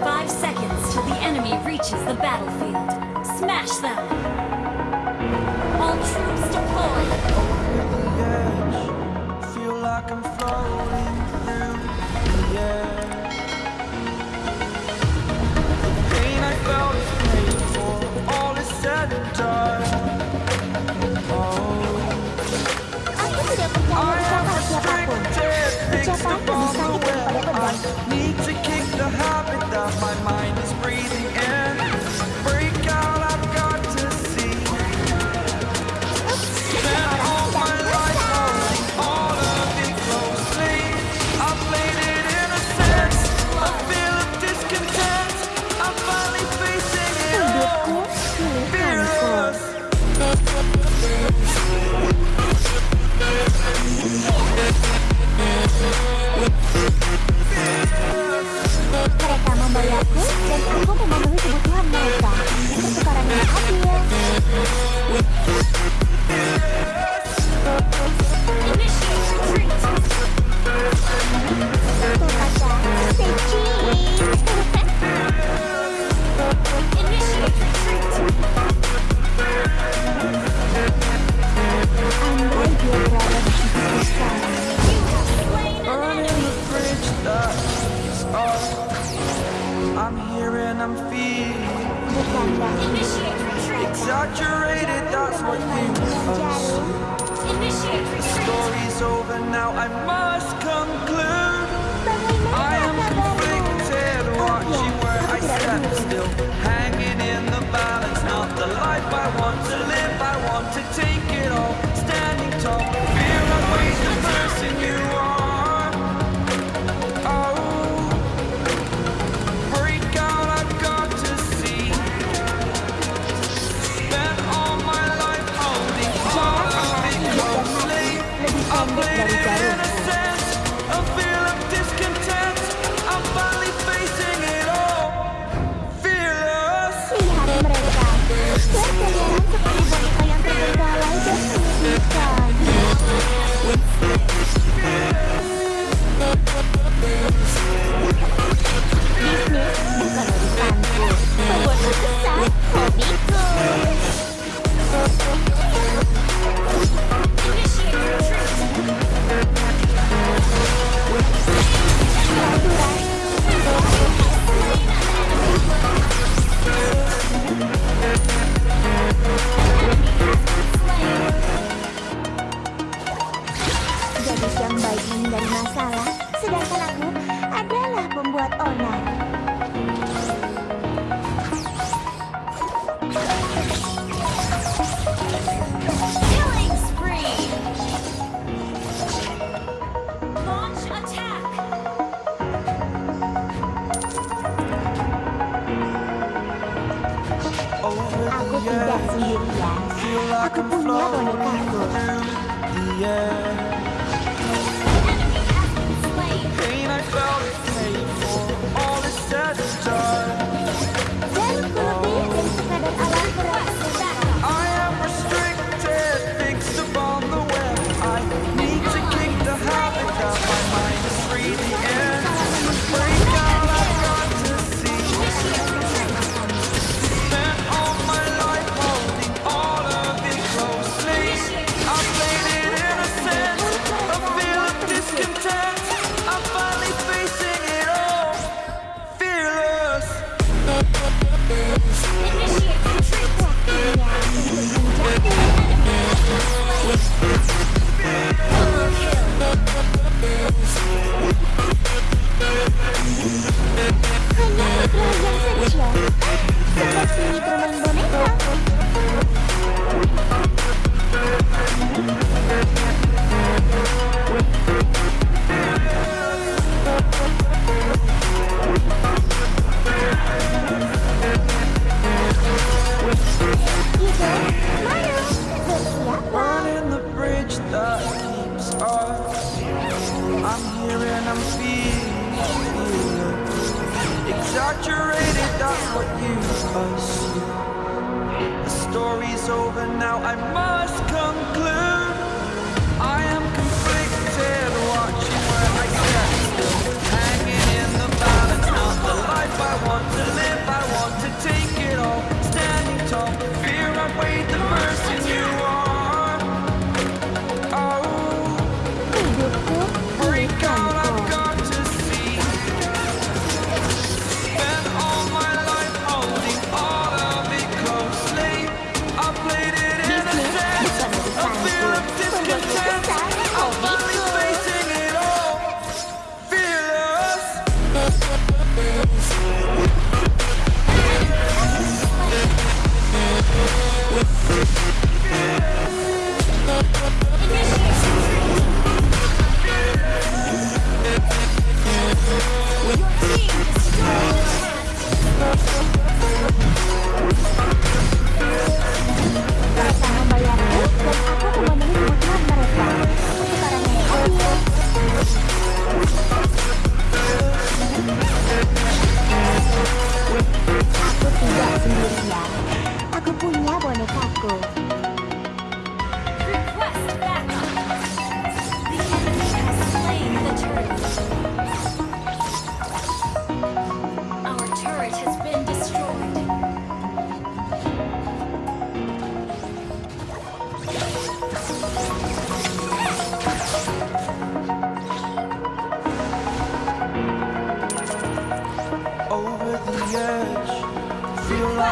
Five seconds till the enemy reaches the battlefield. Smash them! All troops deployed! Like I'm floating through the air. to take it all, standing tall. Fear outweighs the person you are. Oh, break out, I've got to see. Spent all my life holding on, closely. I'm bleeding innocence, a feel of discontent. I'm finally facing it all, fearless. Bisnis bukan urusanku. Membuat kesan hobiku. Aku punya boneka. Dia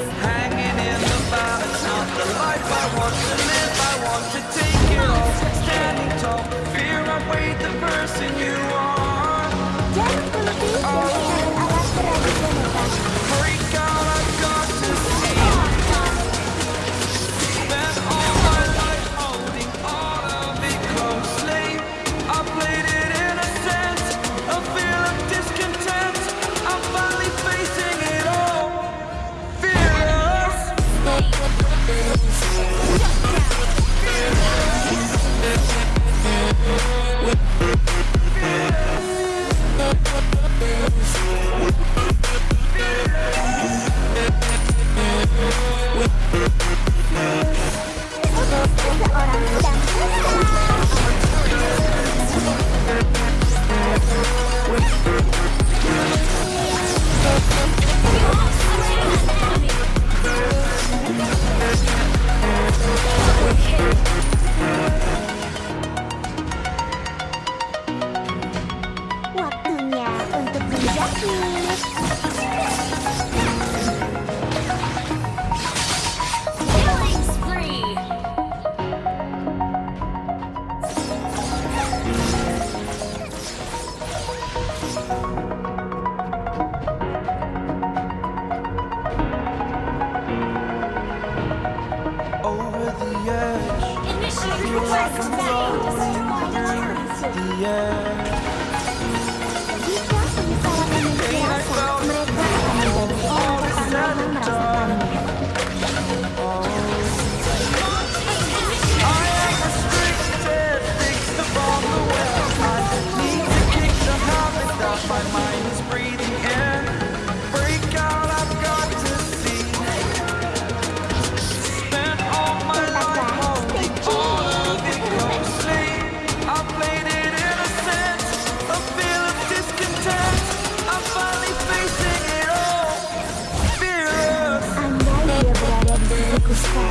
still, Sky.